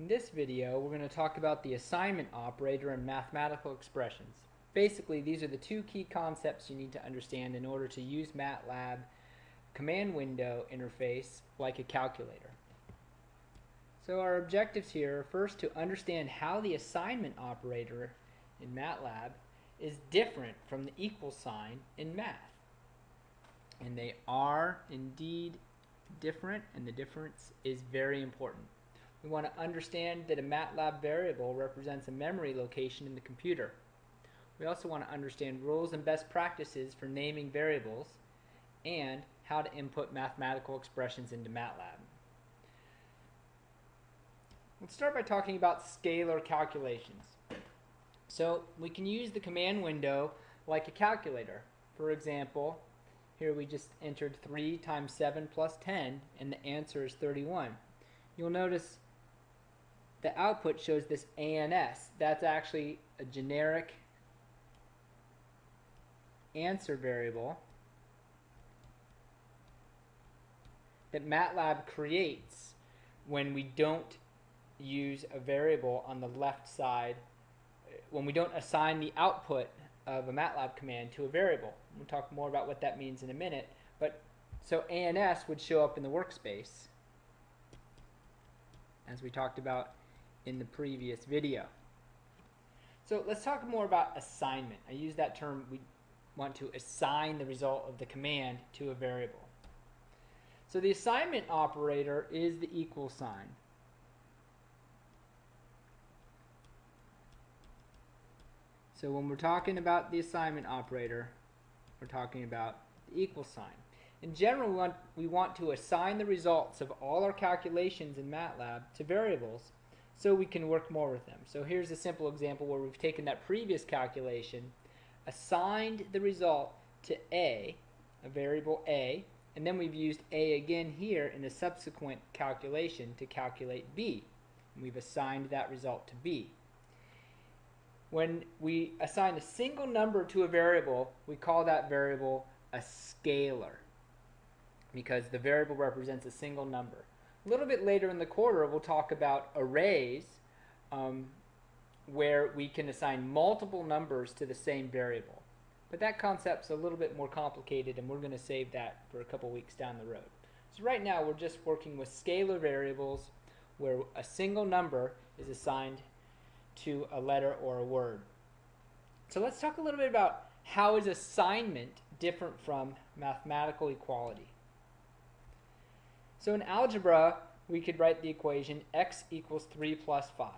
In this video, we're going to talk about the assignment operator and mathematical expressions. Basically, these are the two key concepts you need to understand in order to use MATLAB command window interface like a calculator. So our objectives here are first to understand how the assignment operator in MATLAB is different from the equal sign in math. And they are indeed different and the difference is very important. We want to understand that a MATLAB variable represents a memory location in the computer. We also want to understand rules and best practices for naming variables and how to input mathematical expressions into MATLAB. Let's start by talking about scalar calculations. So we can use the command window like a calculator. For example, here we just entered 3 times 7 plus 10 and the answer is 31. You'll notice the output shows this ANS. That's actually a generic answer variable that MATLAB creates when we don't use a variable on the left side, when we don't assign the output of a MATLAB command to a variable. We'll talk more about what that means in a minute. But so ANS would show up in the workspace as we talked about in the previous video. So let's talk more about assignment. I use that term, we want to assign the result of the command to a variable. So the assignment operator is the equal sign. So when we're talking about the assignment operator, we're talking about the equal sign. In general, we want, we want to assign the results of all our calculations in MATLAB to variables so we can work more with them. So here's a simple example where we've taken that previous calculation, assigned the result to A, a variable A, and then we've used A again here in a subsequent calculation to calculate B. And we've assigned that result to B. When we assign a single number to a variable, we call that variable a scalar because the variable represents a single number. A little bit later in the quarter, we'll talk about arrays um, where we can assign multiple numbers to the same variable. But that concept's a little bit more complicated and we're going to save that for a couple weeks down the road. So right now we're just working with scalar variables where a single number is assigned to a letter or a word. So let's talk a little bit about how is assignment different from mathematical equality. So in algebra, we could write the equation x equals 3 plus 5.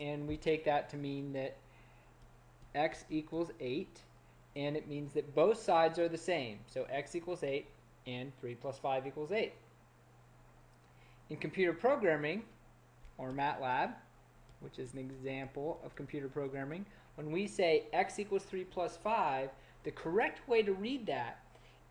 And we take that to mean that x equals 8, and it means that both sides are the same. So x equals 8, and 3 plus 5 equals 8. In computer programming, or MATLAB, which is an example of computer programming, when we say x equals 3 plus 5, the correct way to read that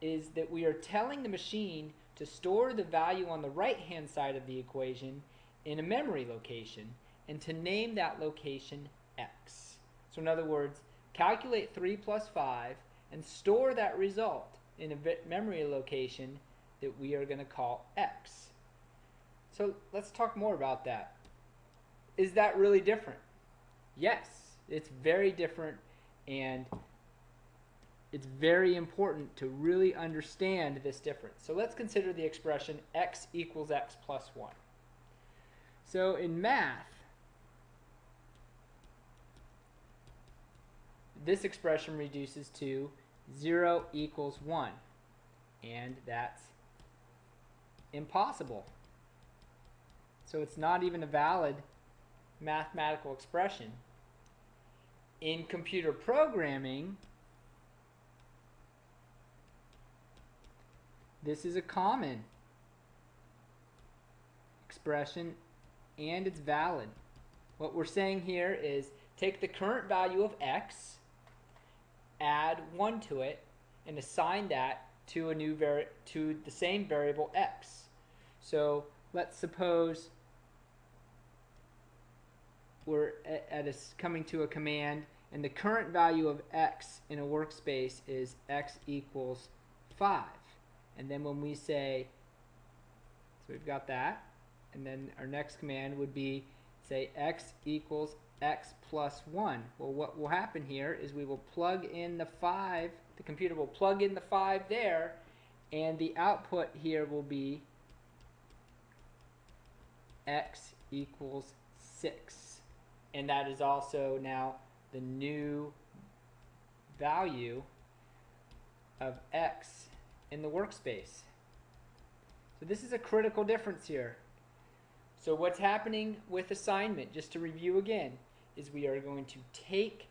is that we are telling the machine to store the value on the right hand side of the equation in a memory location and to name that location x. So in other words, calculate 3 plus 5 and store that result in a memory location that we are going to call x. So let's talk more about that. Is that really different? Yes, it's very different and it's very important to really understand this difference. So let's consider the expression x equals x plus 1. So in math, this expression reduces to 0 equals 1. And that's impossible. So it's not even a valid mathematical expression. In computer programming, This is a common expression and it's valid. What we're saying here is take the current value of x, add 1 to it, and assign that to a new vari to the same variable x. So let's suppose we're at, a, coming to a command and the current value of x in a workspace is x equals 5. And then when we say, so we've got that, and then our next command would be say x equals x plus 1. Well, what will happen here is we will plug in the 5, the computer will plug in the 5 there, and the output here will be x equals 6. And that is also now the new value of x in the workspace. So this is a critical difference here. So what's happening with assignment, just to review again, is we are going to take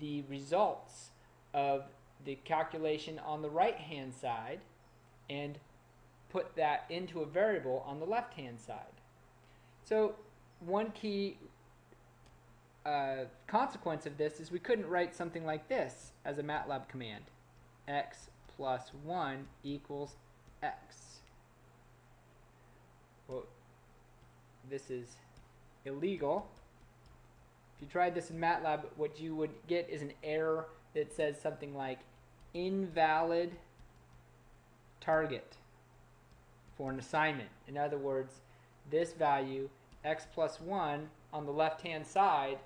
the results of the calculation on the right hand side and put that into a variable on the left hand side. So one key uh, consequence of this is we couldn't write something like this as a MATLAB command. x plus 1 equals x. Well, this is illegal. If you tried this in MATLAB, what you would get is an error that says something like invalid target for an assignment. In other words, this value, x plus 1, on the left-hand side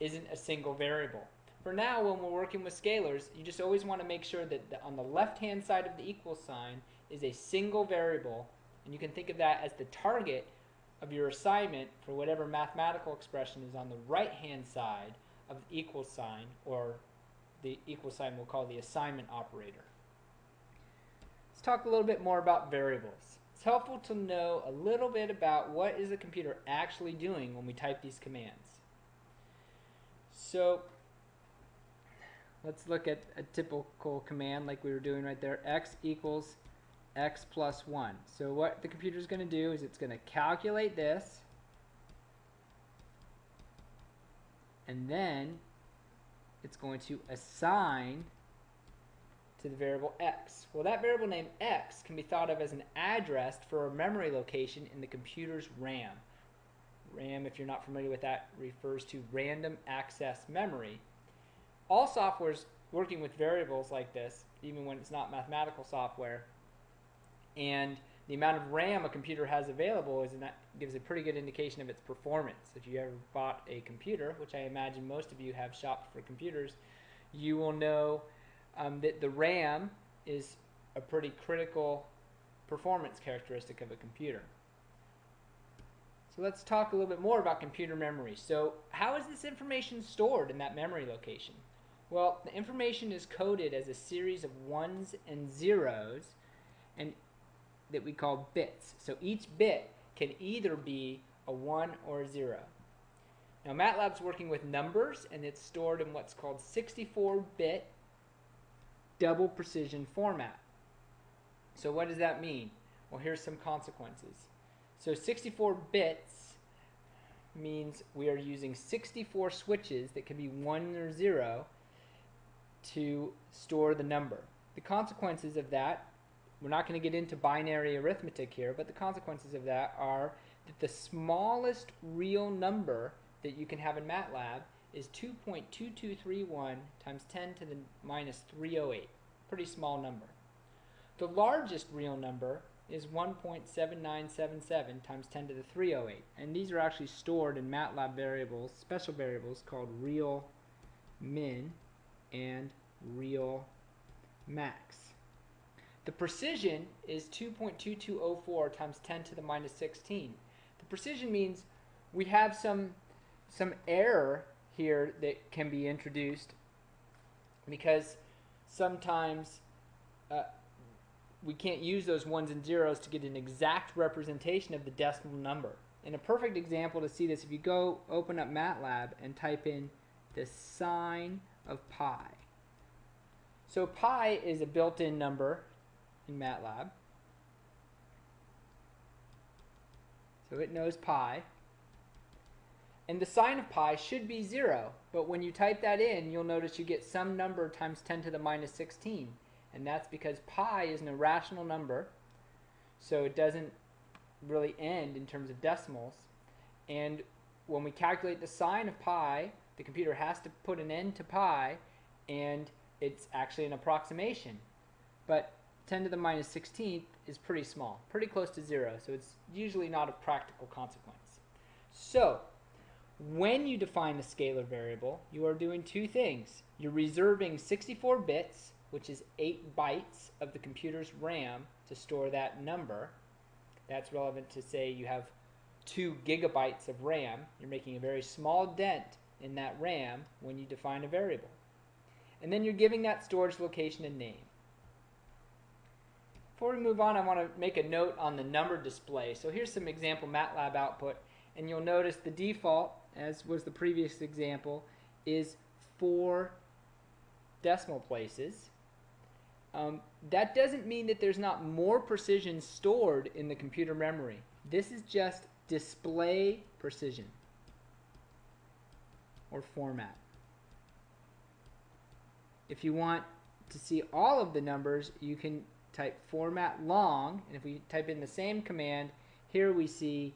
isn't a single variable. For now, when we're working with scalars, you just always want to make sure that the, on the left-hand side of the equal sign is a single variable, and you can think of that as the target of your assignment for whatever mathematical expression is on the right-hand side of the equal sign, or the equal sign we'll call the assignment operator. Let's talk a little bit more about variables. It's helpful to know a little bit about what is the computer actually doing when we type these commands. So let's look at a typical command like we were doing right there. x equals x plus 1. So what the computer is going to do is it's going to calculate this and then it's going to assign to the variable x. Well, that variable name x can be thought of as an address for a memory location in the computer's RAM. RAM, if you're not familiar with that, refers to random access memory. All softwares working with variables like this, even when it's not mathematical software, and the amount of RAM a computer has available is that gives a pretty good indication of its performance. If you ever bought a computer, which I imagine most of you have shopped for computers, you will know um, that the RAM is a pretty critical performance characteristic of a computer. So let's talk a little bit more about computer memory. So how is this information stored in that memory location? Well, the information is coded as a series of ones and zeros and that we call bits. So each bit can either be a 1 or a 0. Now MATLAB's working with numbers and it's stored in what's called 64-bit double precision format. So what does that mean? Well, here's some consequences. So 64 bits means we are using 64 switches that can be 1 or 0 to store the number. The consequences of that we're not going to get into binary arithmetic here, but the consequences of that are that the smallest real number that you can have in MATLAB is 2.2231 times 10 to the minus 308. Pretty small number. The largest real number is 1.7977 times 10 to the 308. And these are actually stored in MATLAB variables, special variables called real min and real max. The precision is 2.2204 times 10 to the minus 16. The precision means we have some, some error here that can be introduced because sometimes uh, we can't use those ones and zeros to get an exact representation of the decimal number. And a perfect example to see this, if you go open up MATLAB and type in the sine of pi. So pi is a built-in number in MATLAB. So it knows pi. And the sine of pi should be 0, but when you type that in, you'll notice you get some number times 10 to the minus 16. And that's because pi is an irrational number, so it doesn't really end in terms of decimals. And when we calculate the sine of pi, the computer has to put an end to pi, and it's actually an approximation. But 10 to the minus 16th is pretty small, pretty close to zero, so it's usually not a practical consequence. So, when you define a scalar variable, you are doing two things. You're reserving 64 bits, which is 8 bytes of the computer's RAM to store that number. That's relevant to say you have 2 gigabytes of RAM. You're making a very small dent in that RAM when you define a variable. And then you're giving that storage location a name. Before we move on, I want to make a note on the number display. So here's some example MATLAB output, and you'll notice the default, as was the previous example, is four decimal places. Um, that doesn't mean that there's not more precision stored in the computer memory. This is just display precision or format. If you want to see all of the numbers, you can type format long, and if we type in the same command, here we see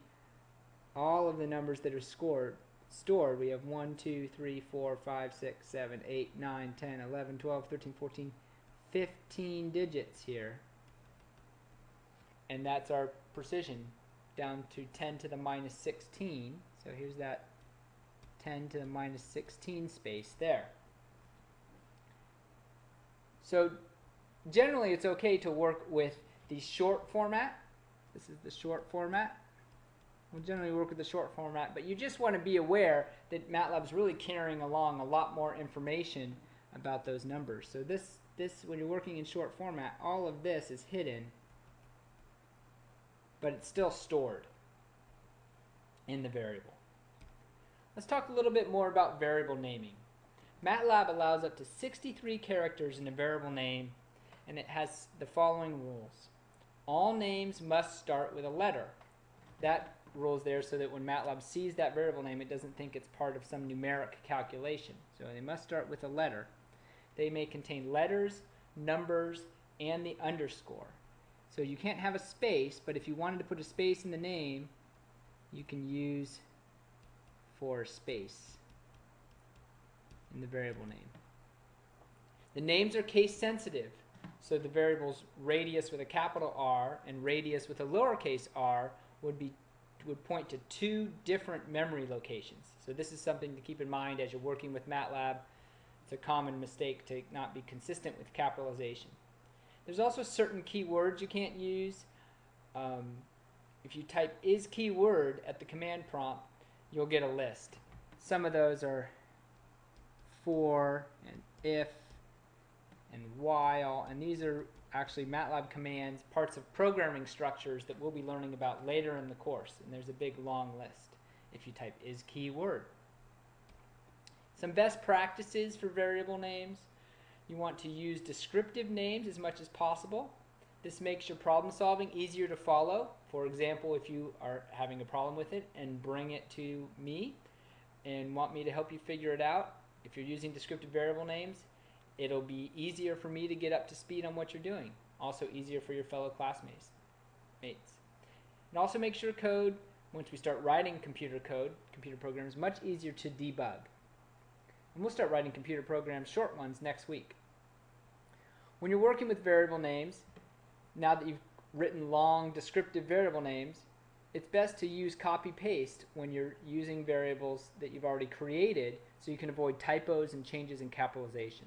all of the numbers that are scored stored. We have 1, 2, 3, 4, 5, 6, 7, 8, 9, 10, 11, 12, 13, 14, 15 digits here. And that's our precision down to 10 to the minus 16. So here's that 10 to the minus 16 space there. So generally it's okay to work with the short format. This is the short format. We'll generally work with the short format, but you just want to be aware that MATLAB's really carrying along a lot more information about those numbers. So this, this when you're working in short format, all of this is hidden, but it's still stored in the variable. Let's talk a little bit more about variable naming. MATLAB allows up to 63 characters in a variable name and it has the following rules. All names must start with a letter. That rule's there so that when MATLAB sees that variable name, it doesn't think it's part of some numeric calculation. So they must start with a letter. They may contain letters, numbers, and the underscore. So you can't have a space, but if you wanted to put a space in the name, you can use for space in the variable name. The names are case sensitive. So the variables radius with a capital R and radius with a lowercase r would be would point to two different memory locations. So this is something to keep in mind as you're working with MATLAB. It's a common mistake to not be consistent with capitalization. There's also certain keywords you can't use. Um, if you type iskeyword at the command prompt, you'll get a list. Some of those are for and if and while, and these are actually MATLAB commands, parts of programming structures that we'll be learning about later in the course. And there's a big long list if you type iskeyword. Some best practices for variable names. You want to use descriptive names as much as possible. This makes your problem solving easier to follow. For example, if you are having a problem with it and bring it to me and want me to help you figure it out, if you're using descriptive variable names, it'll be easier for me to get up to speed on what you're doing. Also easier for your fellow classmates. Mates. And also makes your code, once we start writing computer code, computer programs, much easier to debug. And we'll start writing computer programs, short ones, next week. When you're working with variable names, now that you've written long descriptive variable names, it's best to use copy-paste when you're using variables that you've already created so you can avoid typos and changes in capitalization.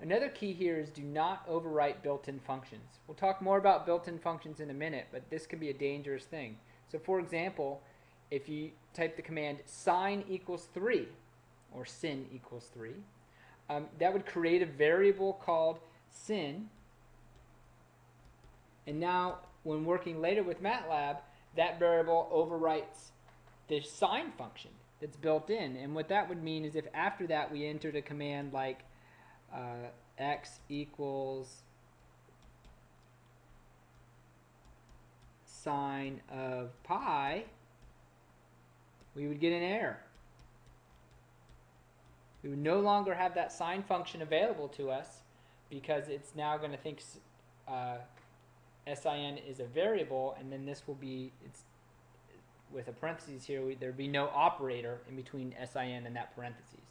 Another key here is do not overwrite built-in functions. We'll talk more about built-in functions in a minute, but this can be a dangerous thing. So for example, if you type the command sine equals 3, or sin equals 3, um, that would create a variable called sin. And now, when working later with MATLAB, that variable overwrites the sine function that's built in. And what that would mean is if after that we entered a command like uh, x equals sine of pi, we would get an error. We would no longer have that sine function available to us because it's now going to think uh, sin is a variable, and then this will be, it's with a parentheses here, we, there'd be no operator in between sin and that parentheses.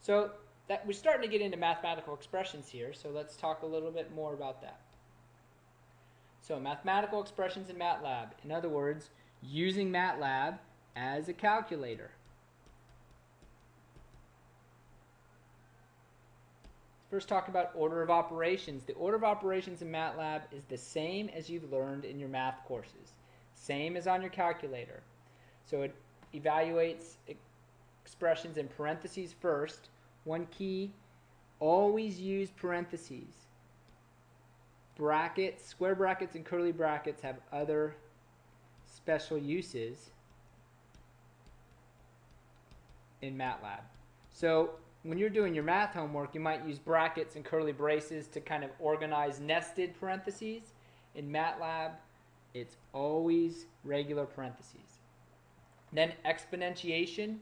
So that we're starting to get into mathematical expressions here, so let's talk a little bit more about that. So mathematical expressions in MATLAB. In other words, using MATLAB as a calculator. First talk about order of operations. The order of operations in MATLAB is the same as you've learned in your math courses. Same as on your calculator. So it evaluates expressions in parentheses first. One key, always use parentheses. Brackets, square brackets and curly brackets have other special uses in MATLAB. So when you're doing your math homework, you might use brackets and curly braces to kind of organize nested parentheses. In MATLAB, it's always regular parentheses. Then exponentiation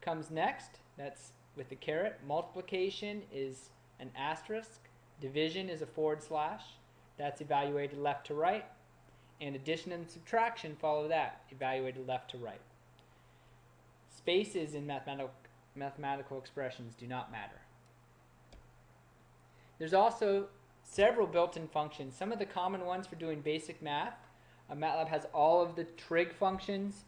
comes next. That's with the caret. Multiplication is an asterisk. Division is a forward slash. That's evaluated left to right. And addition and subtraction follow that, evaluated left to right. Spaces in mathematical, mathematical expressions do not matter. There's also several built-in functions. Some of the common ones for doing basic math. Uh, MATLAB has all of the trig functions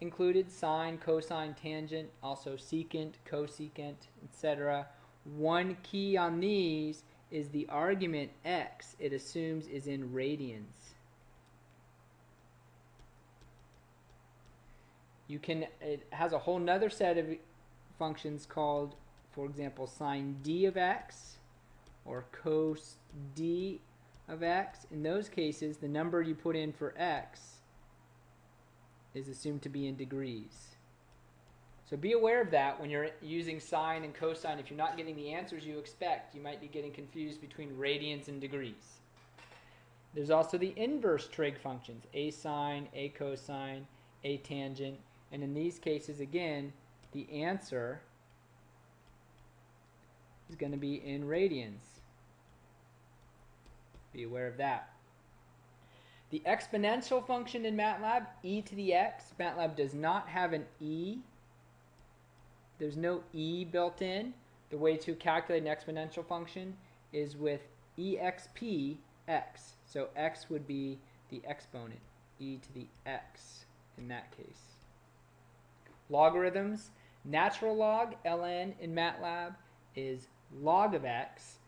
included, sine, cosine, tangent, also secant, cosecant, etc. One key on these is the argument x it assumes is in radians. You can, it has a whole nother set of functions called, for example, sind of x or cos d of x. In those cases, the number you put in for x is assumed to be in degrees. So be aware of that when you're using sine and cosine. If you're not getting the answers you expect, you might be getting confused between radians and degrees. There's also the inverse trig functions, a sine, a cosine, a tangent, and in these cases, again, the answer is going to be in radians. Be aware of that. The exponential function in MATLAB, e to the x, MATLAB does not have an e there's no e built in. The way to calculate an exponential function is with exp x. So x would be the exponent, e to the x in that case. Logarithms, natural log, ln in MATLAB is log of x.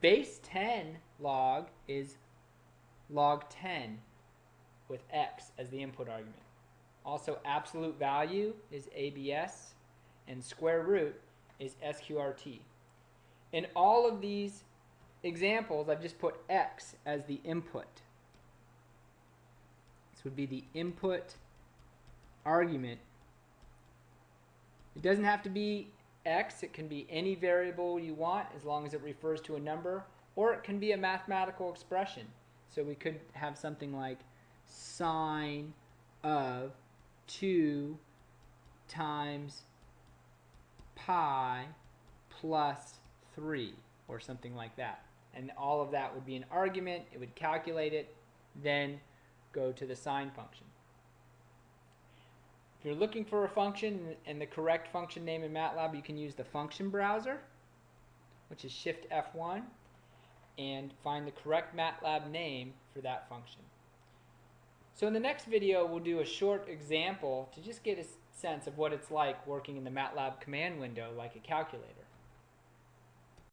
Base 10 log is log 10 with x as the input argument. Also absolute value is ABS and square root is SQRT. In all of these examples, I've just put x as the input. This would be the input argument. It doesn't have to be x, it can be any variable you want as long as it refers to a number, or it can be a mathematical expression. So we could have something like sine of 2 times pi plus 3 or something like that. And all of that would be an argument. It would calculate it, then go to the sine function. If you're looking for a function and the correct function name in MATLAB, you can use the function browser, which is Shift F1, and find the correct MATLAB name for that function. So in the next video, we'll do a short example to just get a sense of what it's like working in the MATLAB command window like a calculator.